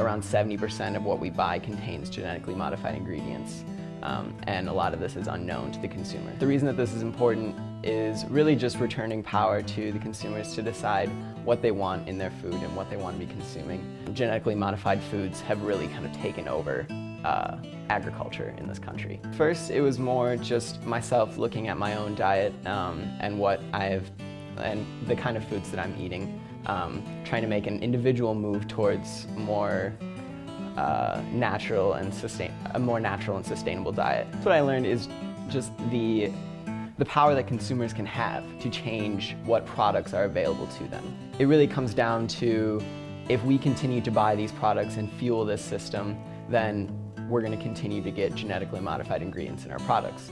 around 70% of what we buy contains genetically modified ingredients. Um, and a lot of this is unknown to the consumer. The reason that this is important is really just returning power to the consumers to decide what they want in their food and what they want to be consuming. Genetically modified foods have really kind of taken over uh, agriculture in this country. First, it was more just myself looking at my own diet um, and what I've and the kind of foods that I'm eating, um, trying to make an individual move towards more uh, natural and sustain a more natural and sustainable diet. What I learned is just the the power that consumers can have to change what products are available to them. It really comes down to if we continue to buy these products and fuel this system, then we're going to continue to get genetically modified ingredients in our products.